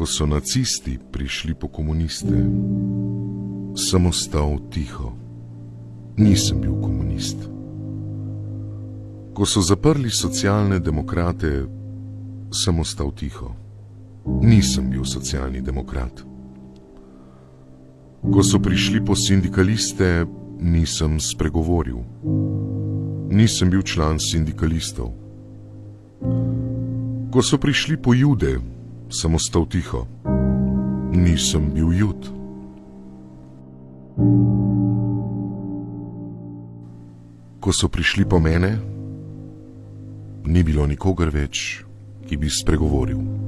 Ko so nacisti prišli po komuniste, sem ostal tiho. Nisem bil komunist. Ko so zaprli socialne demokrate, sem ostal tiho. Nisem bil socialni demokrat. Ko so prišli po sindikaliste, nisem spregovoril. Nisem bil član sindikalistov. Ko so prišli po jude, sem ostal tiho. Nisem bil jud. Ko so prišli po mene, ni bilo nikogar več, ki bi spregovoril.